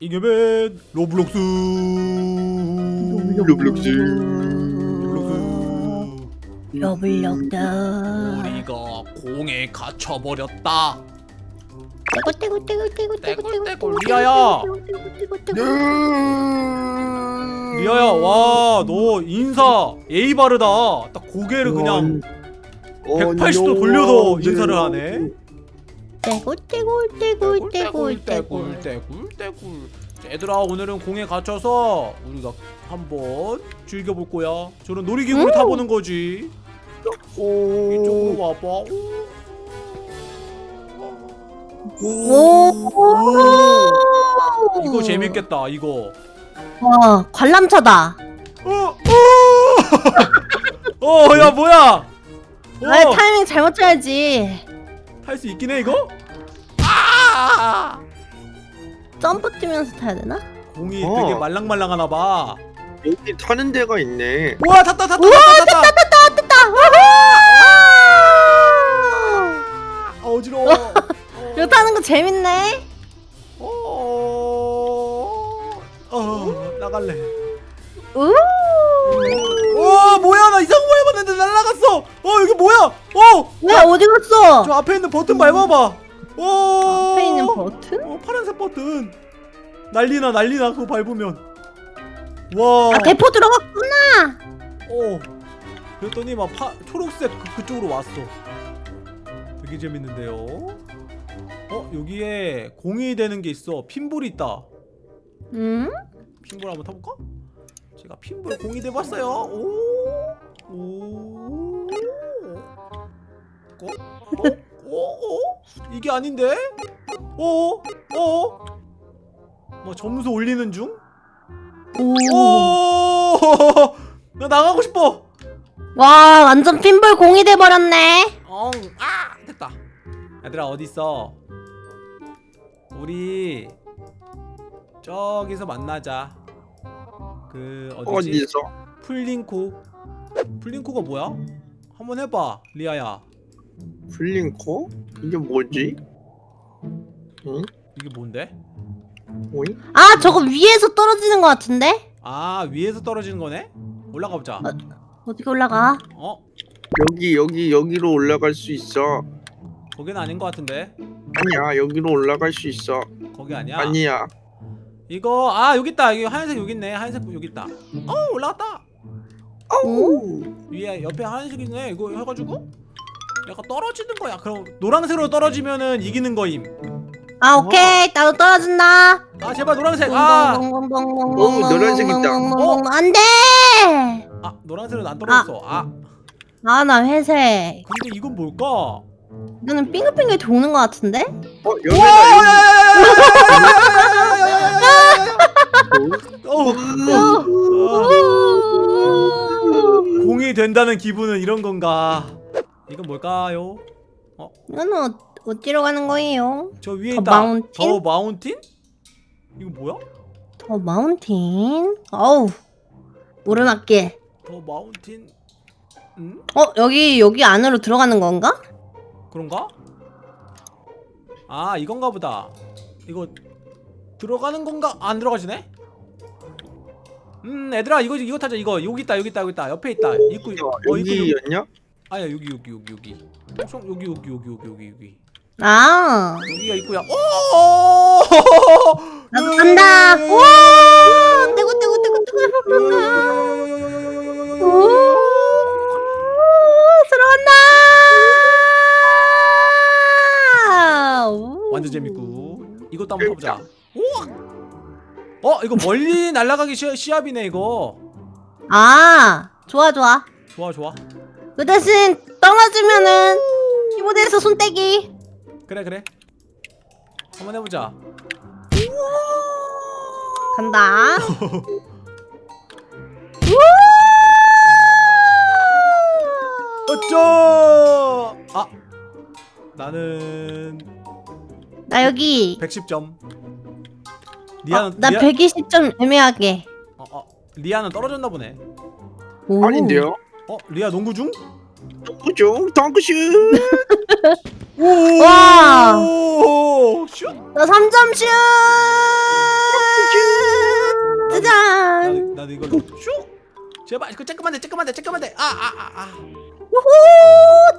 이겨맨 로블록스. 로블록스. 로블록스. 우리가 공에 갇혀버렸다. 떼고 떼고 떼고 떼고 떼고 떼굴, 떼굴. 리아야. 네. 리아야 와 너 인사. 예의 바르다. 딱 고개를 그냥 180도 돌려서 인사를 하네 떼고 떼고 떼고 떼고 떼굴 떼굴 떼굴 얘들아 오늘은 공에 갇혀서 우리가 한번 즐겨볼 거야. 저런 놀이기구를 음. 타보는 거지. 이쪽으로 와봐. 오. 이거 재밌겠다 이거. 와 관람차다. 어! 어! 어, 야 뭐야? 아 어, 타이밍 잘못 쳐야지. 탈 수 있긴 해 이거? 아! 점프 뛰면서 타야 되나? 공이 어. 되게 말랑말랑하나 봐. 여기 타는 데가 있네. 우와 탔다 탔다 탔다 탔다. 탔다 탔다 아, 어지러워. 어. 이거 타는 거 재밌네 어. 어, 나갈래. 우 와 뭐야 나 이상한 거 해봤는데 날라갔어. 어 여기 뭐야? 어. 왜 어디 갔어? 저 앞에 있는 버튼 밟아봐. 어. 앞에 있는 버튼? 어 파란색 버튼. 난리나 난리나 그거 밟으면. 와. 아 대포 들어갔구나 어. 그랬더니 막 파, 초록색 그, 그쪽으로 왔어. 되게 재밌는데요. 어 여기에 공이 되는 게 있어. 핀볼이 있다. 음? 핀볼 한번 타볼까? 제가 핀볼 공이 돼봤어요. 오. 오. 어? 어? 이게 아닌데? 어? 어? 뭐 점수 올리는 중? 오. 오! 나 나가고 싶어. 와 완전 핀볼 공이 돼버렸네 엉, 아, 됐다. 얘들아 어디 있어? 우리 저기서 만나자. 그 어디지? 어디서? 플링코. 플링코가 뭐야? 한번 해봐, 리아야. 플링코? 이게 뭐지? 응? 이게 뭔데? 오잉? 아 저거 위에서 떨어지는 것 같은데? 아 위에서 떨어지는 거네? 올라가 보자. 어 떻게 올라가? 어? 여기 여기 여기로 올라갈 수 있어. 거긴 아닌 것 같은데. 아니야 여기로 올라갈 수 있어. 거기 아니야. 아니야. 이거 아 여기 있다. 여기 하얀색 여기 있네. 하얀색 여기 있다. 어 올라갔다. 오. 위에 옆에 하얀색 있네. 이거 해가지고 약간 떨어지는 거야. 그럼 노란색으로 떨어지면은 이기는 거임. 아 오케이 나도 떨어진다 아 제발 노란색. 아, 오, 노란색 있다. 어? 안돼 아 노란색은 안 떨어졌어. 아 아 나 회색 근데 이건 뭘까? 이거는 빙글빙글 도는 것 같은데? 어. 어, 오. 공이 된다는 기분은 이런 건가? 이건 뭘까요? 이거는 어, 어디로 가는 거예요? 저 위에 더 있다. 마운틴? 더 마운틴? 이거 뭐야? 더 마운틴 어우 오르막길 더 마운틴? 응? 어 여기 여기 안으로 들어가는 건가? 그런가? 아 이건가 보다. 이거 들어가는 건가? 안 들어가지네? 음 얘들아 이거 이거 타자 이거 여기 있다 여기 있다 여기 있다 옆에 있다 입구 어 입구 여기 여기였냐? 아야 여기 여기 여기 여기. 총 여기 여기 여기 여기 여기 여기. 아. 여기가 입구야. 오! 나도 간다. 떼고 떼고 떼고 떼고 오! 들어간다! 오. 완전 재밌고. 이것도 한번 우와! 어 이거 멀리 날아가기 시, 시합이네 이거. 아 좋아 좋아. 좋아 좋아 그 대신 떨어지면은 키보드에서 손 떼기. 그래 그래. 한번 해보자. 간다. 어쩌! 아 나는 나 여기 110점. 어, 리아는 나 리아, 120점 애매하게. 어, 어, 리아는 떨어졌나 보네. 오. 아닌데요? 어 리아 농구 중? 그죠? 덩크슛. 오! 와. 슛! 나 3점 슛! 이거 슉 제발 그 쬐끄만 돼 쬐끄만 돼 쬐끄만 돼아 아아한 번 우후!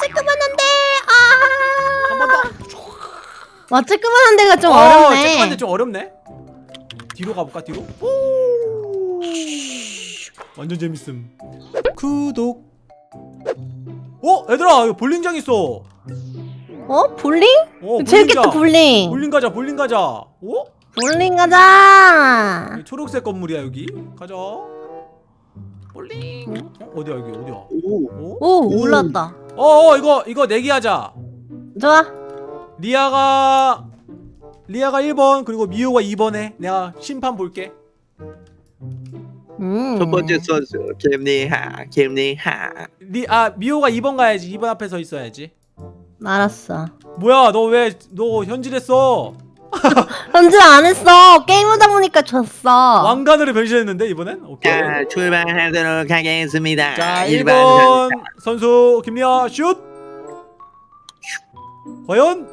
쬐끄만 한데! 아. 더. 와 쬐끄만 한 데가 좀 어, 어렵네. 쬐끄만 돼좀 어렵네. 뒤로 가볼까 뒤로? 오! 완전 재밌음 구독 어 얘들아 볼링장 있어 어 볼링? 어 재밌겠다. 볼링. 볼링 가자 볼링 가자 어? 볼링 가자. 초록색 건물이야 여기 가자 볼링 어? 어디야 여기 어디야 오. 어? 오 올랐다. 어, 어 이거 이거 내기하자 좋아. 리아가 리아가 1번 그리고 미호가 2번에 내가 심판 볼게 음. 첫 번째 선수 김리하 김리하. 리, 아 미호가 2번 가야지. 2번 앞에 서 있어야지. 알았어. 뭐야 너 왜 너 현질했어? 현질 안 했어. 게임하다 보니까 졌어. 왕관으로 변신했는데 이번엔? 오케이. 자 출발하도록 하겠습니다. 자 일반 1번 선수. 김리아 슛! 과연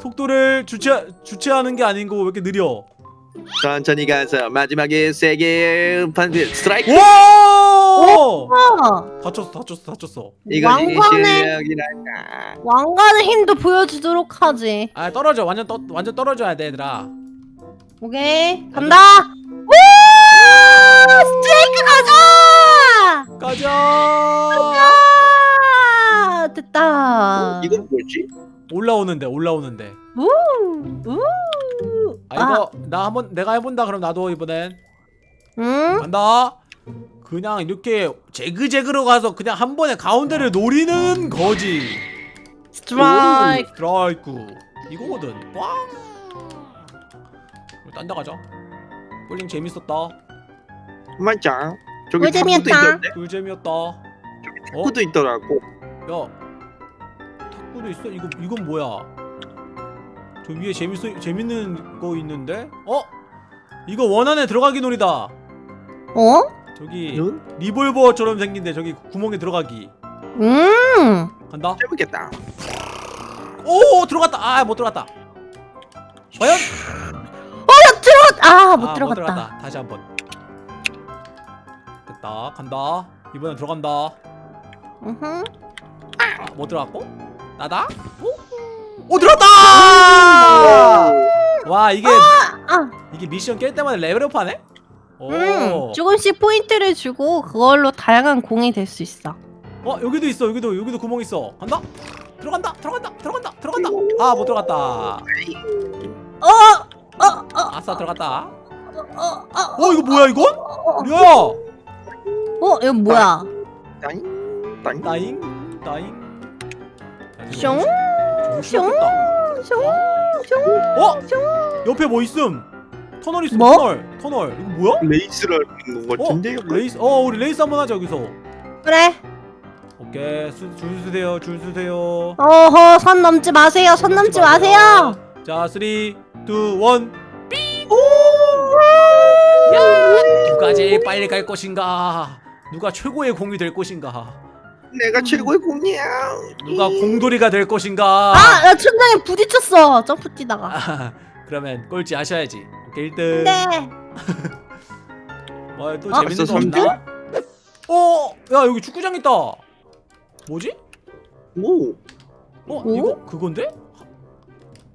속도를 주체 주체하는 게 아닌 거왜 이렇게 느려 천천히 가서 마지막에 세게 판비 스트라이크 오 어. 다쳤어 다쳤어 다쳤어 왕관의 실력이란다 왕관의 힘도 보여주도록 하지. 아 떨어져 완전 떠, 완전 떨어져야 돼 얘들아 오케이 간다. 우! 스트레이크 가자. 가자 아, 됐다. 이건 뭐지? 올라오는데 올라오는데 우! 우! 아 이거 나 한번 내가 해본다 그럼 나도 이번엔. 응? 간다. 그냥 이렇게 재그재그로 가서 그냥 한 번에 가운데를 노리는 거지. 스트라이크. 스트라이크. 이거거든. 딴데 가자. 볼링 재밌었다. 맞아 저기 꿀 탁구도. 있던데? 꿀잼이었다. 어? 탁구도 있더라고. 야 탁구도 있어? 이거 이건 뭐야 저 위에 재밌어 재밌는 거 있는데? 어? 이거 원 안에 들어가기 놀이다. 어? 저기 응? 리볼버처럼 생긴데 저기 구멍에 들어가기. 음. 간다. 재밌겠다. 오 들어갔다. 아 못 들어갔다. 과연? 아, 못 아, 들어갔다. 다시 한번. 됐다. 간다. 이번엔 들어간다. 으흠. 아, 못 들어갔고? 나다? 오, 오 들어갔다 와 이게 아, 이게 미션 깰 때마다 레벨업 하네? 오. 음. 조금씩 포인트를 주고 그걸로 다양한 공이 될 수 있어. 어 여기도 있어 여기도 여기도 구멍 있어. 간다? 들어간다 들어간다 들어간다 들어간다. 아 못 들어갔다. 어, 어, 어, 아싸 들어갔다. 어, 어, 어 이거 뭐야 이건? 어, 리아야? 어, 이거 뭐야? 따잉? 따잉? 나잉? 나잉? 숑, 숑. 어? 옆에 뭐 있음 터널 있음 뭐? 터널 터널 이거 뭐야? 레이스를 하는 것 어? 같은데 레이스 어 우리 레이스 한번 하자 여기서 그래. 오케이 수, 줄 서세요 줄 서세요 어허, 선 넘지 마세요. 선 넘지 마세요. 자 3, 2, 1 누가 제일 빨리 갈 것인가 누가 최고의 공이 될 것인가 내가 최고의 공이야 누가 공돌이가 될 것인가 아, 나 천장에 부딪혔어. 점프 뛰다가. 아, 그러면 꼴찌 하셔야지 오케이 1등 네. 뭐또 아, 재밌는 거 없나? 어? 야 여기 축구장 있다 뭐지? 오 어? 오? 이거 그건데?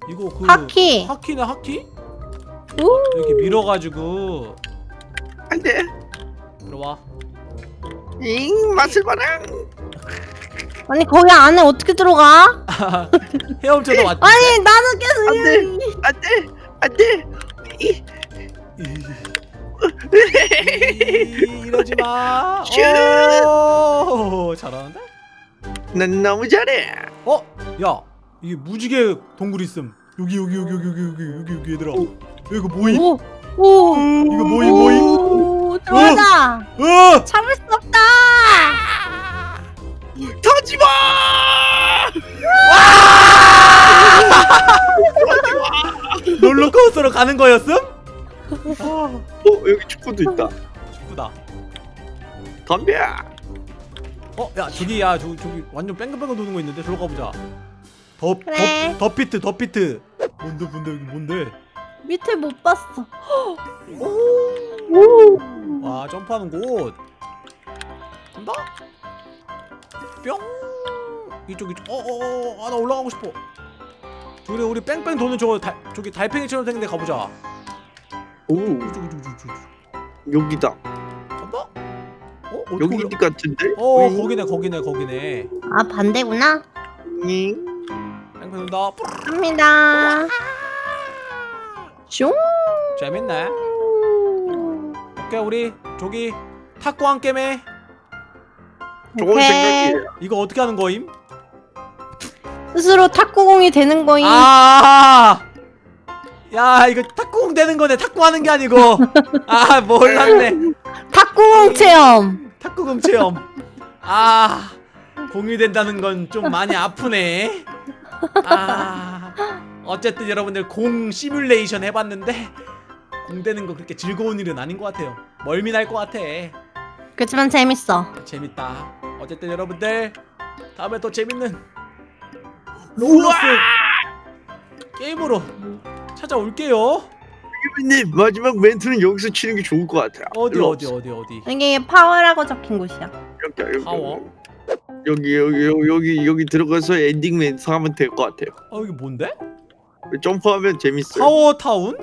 이거 그 하키. 하키네 하키? 오. 이렇게 밀어 가지고 안 돼 들어와 잉 맛을 봐라 아니 거기 안에 어떻게 들어가? 헤엄쳐서 왔지 아니 나는 계속 안돼 이- 안돼 안돼 이- 이- 이러지마 슛! 오 잘하는데? 난 너무 잘해 어? 야 이게 무지개 동굴 있음 여기 여기 여기 여기 여기 여기 여기 여기 얘들아 오. 이거 뭐임? 오. 오. 이거 뭐임 뭐임? 오, 들어가자. 어! 참을 수 없다. 터지마 롤러코스터로 가는 거였음? 어 여기 축구도 있다 기쁘다 덤벼 어? 야 저기 야 저기 저기 완전 뺑글뺑글 도는 거 있는데 저로 가보자 더, 그래. 더, 더 피트 더 피트 뭔데 뭔데 여기 뭔데 밑에 못 봤어. 오. 오. 와 점프하는 곳 간다 뿅. 이쪽 이쪽. 어어어 아 나 올라가고 싶어. 저기 우리 뺑뺑 도는 저거 달, 저기 달팽이처럼 생긴 데 가보자. 오. 이쪽 이쪽 이쪽 이쪽 여기다. 간다 어? 여기 올라 같은데? 어 거기네 거기네 거기네. 아 반대구나. 잉. 뺑뺑 돈다. 갑니다. 슝. 재밌네. 오케이 우리 저기 탁구 한 게임에 좋은. 생각이에요 이거 어떻게 하는 거임? 스스로 탁구공이 되는 거임. 아! 야 이거 탁구공 되는 거네 탁구하는 게 아니고 아 몰랐네 탁구공 체험. 탁구공 체험 아 공이 된다는 건 좀 많이 아프네 아 어쨌든 여러분들 공 시뮬레이션 해봤는데 공 되는 거 그렇게 즐거운 일은 아닌 것 같아요 멀미 날 것 같아 그렇지만 재밌어. 재밌다 어쨌든 여러분들 다음에 또 재밌는 로블록스 게임으로 찾아올게요 님 마지막 멘트는 여기서 치는 게 좋을 것 같아요 어디 어디. 어디 어디 이게 파워라고 적힌 곳이야. 여기 여기 파워? 여기 여기 여기 여기 여기 들어가서 엔딩 멘트 하면 될 것 같아요 아 이게 뭔데? 점프하면 재밌어요 파워타운?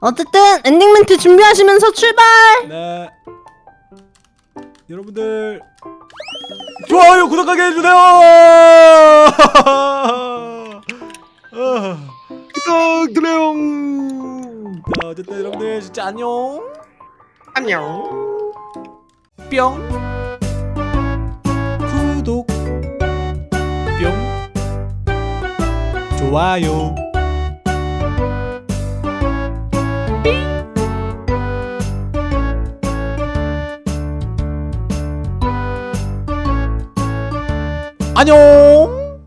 어쨌든 엔딩 멘트 준비하시면서 출발. 네 여러분들 좋아요 구독하게 해주세요! 아, 부탁드려요 자, 어쨌든 여러분들 진짜 안녕! 안녕! 뿅! 구독! 뿅! 좋아요 안녕